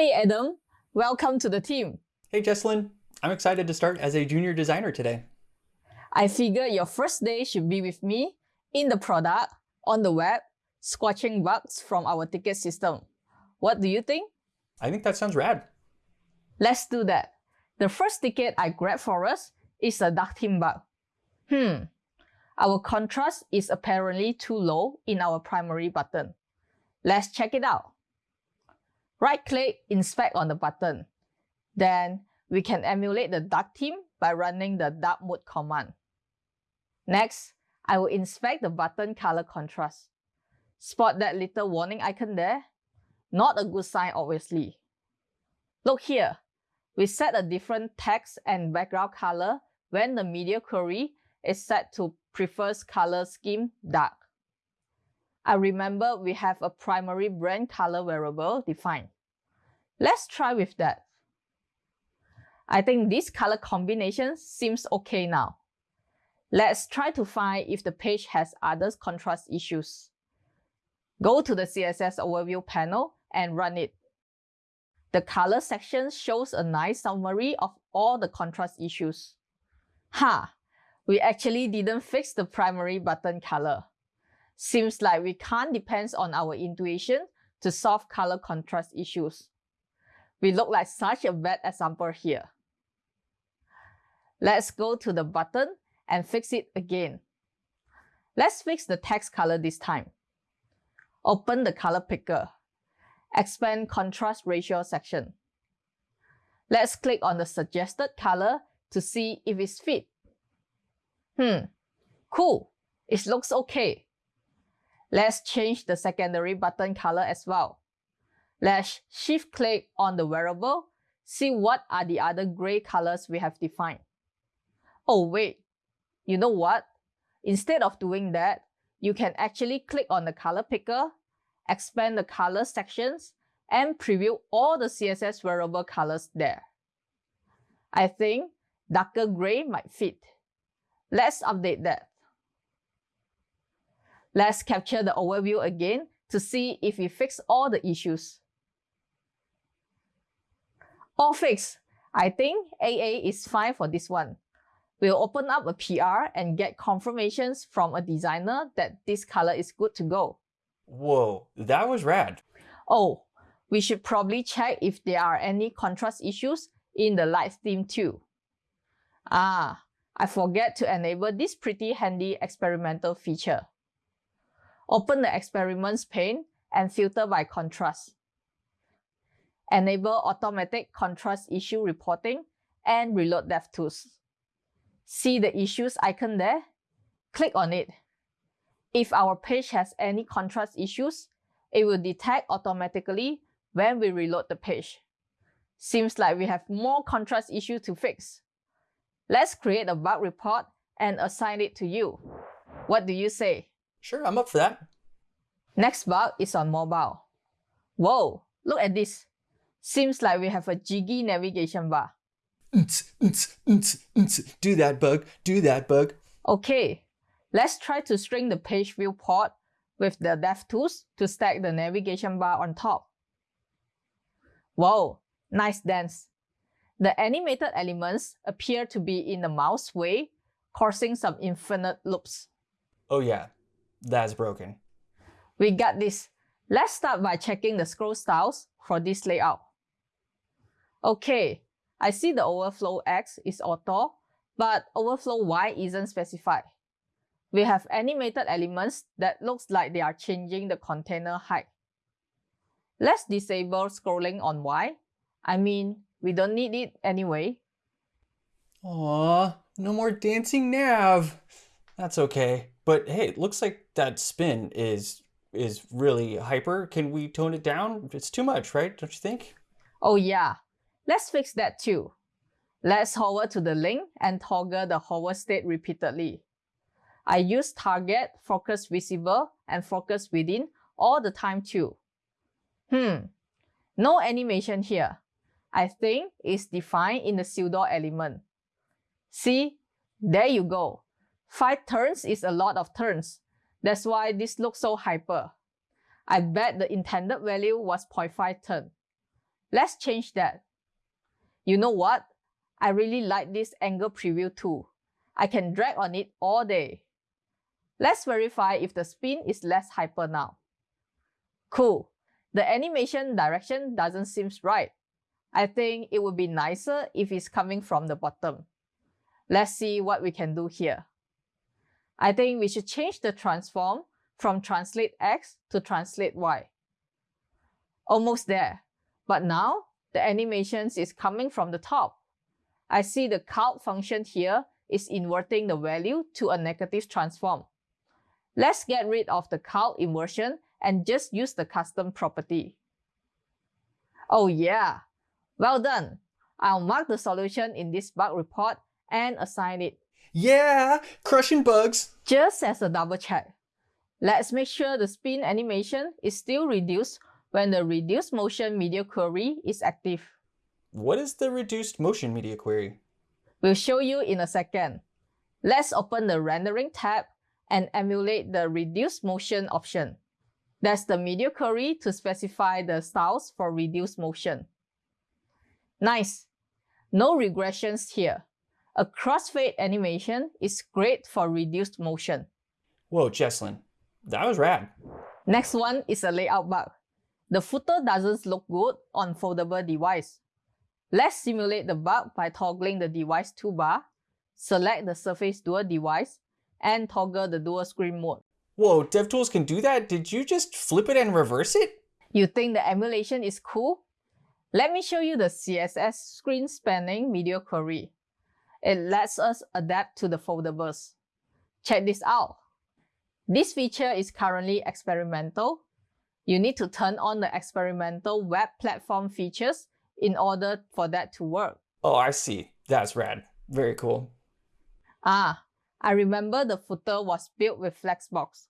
Hey Adam, welcome to the team. Hey Jecelyn, I'm excited to start as a junior designer today. I figure your first day should be with me in the product, on the web, squashing bugs from our ticket system. What do you think? I think that sounds rad. Let's do that. The first ticket I grabbed for us is a dark theme bug. Hmm, our contrast is apparently too low in our primary button. Let's check it out. Right-click Inspect on the button. Then we can emulate the dark theme by running the dark mode command. Next, I will inspect the button color contrast. Spot that little warning icon there? Not a good sign obviously. Look here, we set a different text and background color when the media query is set to prefers color scheme dark. I remember we have a primary brand color variable defined. Let's try with that. I think this color combination seems okay now. Let's try to find if the page has other contrast issues. Go to the CSS Overview panel and run it. The color section shows a nice summary of all the contrast issues. Ha! We actually didn't fix the primary button color. Seems like we can't depend on our intuition to solve color contrast issues. We look like such a bad example here. Let's go to the button and fix it again. Let's fix the text color this time. Open the color picker. Expand contrast ratio section. Let's click on the suggested color to see if it's fit. Hmm, cool, it looks okay. Let's change the secondary button color as well. Let's shift click on the variable, see what are the other gray colors we have defined. Oh wait, you know what? Instead of doing that, you can actually click on the color picker, expand the color sections, and preview all the CSS variable colors there. I think darker gray might fit. Let's update that. Let's capture the overview again to see if we fix all the issues. All fixed. I think AA is fine for this one. We'll open up a PR and get confirmations from a designer that this color is good to go. Whoa, that was rad. Oh, we should probably check if there are any contrast issues in the light theme too. Ah, I forget to enable this pretty handy experimental feature. Open the experiments pane and filter by contrast. Enable automatic contrast issue reporting and reload DevTools. See the issues icon there? Click on it. If our page has any contrast issues, it will detect automatically when we reload the page. Seems like we have more contrast issues to fix. Let's create a bug report and assign it to you. What do you say? Sure, I'm up for that. Next bug is on mobile. Whoa, look at this. Seems like we have a jiggy navigation bar. Do that bug, do that bug. Okay, let's try to string the page viewport with the DevTools to stack the navigation bar on top. Whoa, nice dance. The animated elements appear to be in the mouse way, causing some infinite loops. Oh yeah, that's broken. We got this. Let's start by checking the scroll styles for this layout. Okay, I see the overflow X is auto, but overflow Y isn't specified. We have animated elements that looks like they are changing the container height. Let's disable scrolling on Y. I mean, we don't need it anyway. Aw, no more dancing nav. That's okay. But hey, it looks like that spin is is really hyper. Can we tone it down? It's too much, right? Don't you think? Oh yeah, let's fix that too. Let's hover to the link and toggle the hover state repeatedly. I use target, focus visible, and focus within all the time too. Hmm, no animation here. I think is defined in the pseudo element. See, there you go. 5 turns is a lot of turns. That's why this looks so hyper. I bet the intended value was 0.5 turn. Let's change that. You know what? I really like this angle preview too. I can drag on it all day. Let's verify if the spin is less hyper now. Cool. The animation direction doesn't seem right. I think it would be nicer if it's coming from the bottom. Let's see what we can do here. I think we should change the transform from translate X to translate Y. Almost there. But now, the animations is coming from the top. I see the count function here is inverting the value to a negative transform. Let's get rid of the count inversion and just use the custom property. Oh yeah, well done. I'll mark the solution in this bug report and assign it. Yeah, crushing bugs. Just as a double check. Let's make sure the spin animation is still reduced when the reduced motion media query is active. What is the reduced motion media query? We'll show you in a second. Let's open the rendering tab and emulate the reduced motion option. That's the media query to specify the styles for reduced motion. Nice. No regressions here. A crossfade animation is great for reduced motion. Whoa, Jecelyn, that was rad. Next one is a layout bug. The footer doesn't look good on foldable device. Let's simulate the bug by toggling the device toolbar, select the Surface Duo device, and toggle the dual screen mode. Whoa, DevTools can do that? Did you just flip it and reverse it? You think the emulation is cool? Let me show you the CSS screen spanning media query. It lets us adapt to the foldables. Check this out. This feature is currently experimental. You need to turn on the experimental web platform features in order for that to work. Oh, I see. That's rad. Very cool. Ah, I remember the footer was built with Flexbox.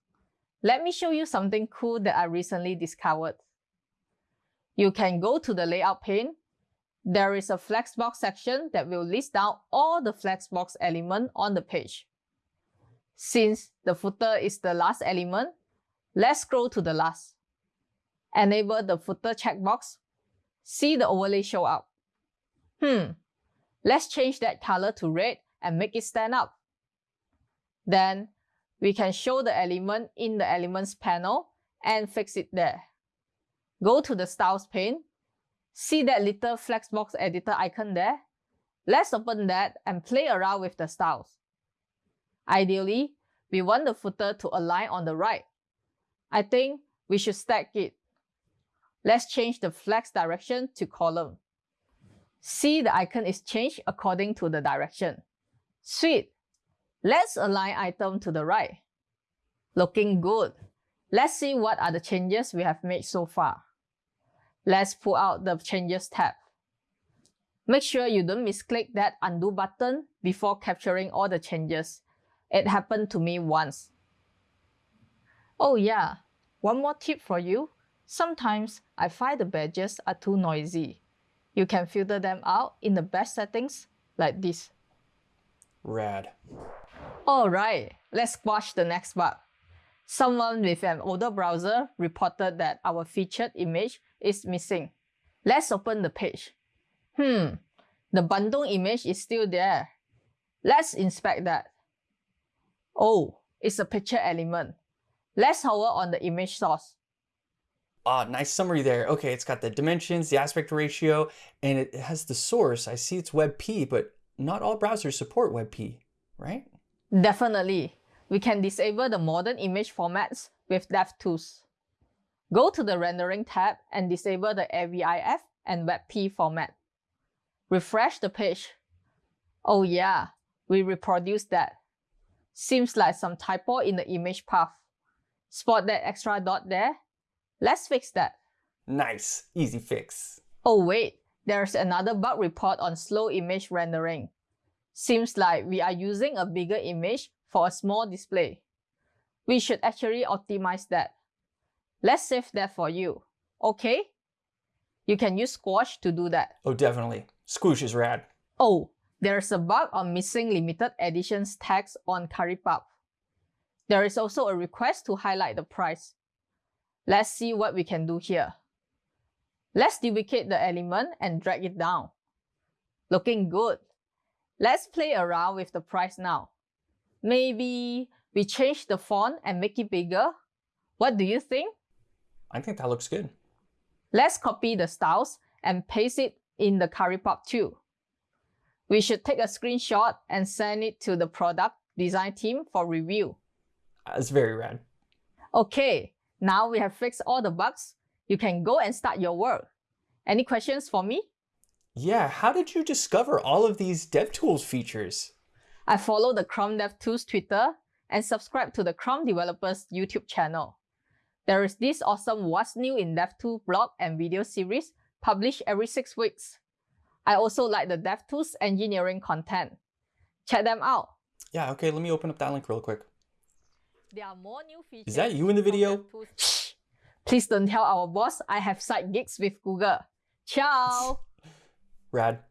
Let me show you something cool that I recently discovered. You can go to the layout pane. There is a Flexbox section that will list down all the Flexbox element on the page. Since the footer is the last element, let's scroll to the last. Enable the footer checkbox. See the overlay show up. Hmm, let's change that color to red and make it stand up. Then we can show the element in the Elements panel and fix it there. Go to the Styles pane. See that little Flexbox editor icon there? Let's open that and play around with the styles. Ideally, we want the footer to align on the right. I think we should stack it. Let's change the flex direction to column. See the icon is changed according to the direction. Sweet! Let's align item to the right. Looking good. Let's see what are the changes we have made so far. Let's pull out the Changes tab. Make sure you don't misclick that undo button before capturing all the changes. It happened to me once. Oh yeah, one more tip for you. Sometimes I find the badges are too noisy. You can filter them out in the best settings like this. Rad. Alright, let's squash the next bug. Someone with an older browser reported that our featured image is missing. Let's open the page. Hmm, the Bandung image is still there. Let's inspect that. Oh, it's a picture element. Let's hover on the image source. Ah, nice summary there. Okay, it's got the dimensions, the aspect ratio, and it has the source. I see it's WebP, but not all browsers support WebP, right? Definitely. We can disable the modern image formats with DevTools. Go to the Rendering tab and disable the AVIF and WebP format. Refresh the page. Oh yeah, we reproduced that. Seems like some typo in the image path. Spot that extra dot there? Let's fix that. Nice, easy fix. Oh wait, there's another bug report on slow image rendering. Seems like we are using a bigger image for a small display. We should actually optimize that. Let's save that for you, okay? You can use Squoosh to do that. Oh, definitely. Squoosh is rad. Oh, there's a bug on missing limited editions text on Currypub. There is also a request to highlight the price. Let's see what we can do here. Let's duplicate the element and drag it down. Looking good. Let's play around with the price now. Maybe we change the font and make it bigger? What do you think? I think that looks good. Let's copy the styles and paste it in the CurryPub too. We should take a screenshot and send it to the product design team for review. Uh, That's very rad. Okay, now we have fixed all the bugs. You can go and start your work. Any questions for me? Yeah, how did you discover all of these DevTools features? I follow the Chrome DevTools Twitter and subscribe to the Chrome Developers YouTube channel. There is this awesome What's New in DevTools blog and video series published every six weeks. I also like the DevTools engineering content. Check them out. Yeah, okay, let me open up that link real quick. There are more new features. Is that you in the video? from DevTools. Shh! Please don't tell our boss I have side gigs with Google. Ciao! Rad.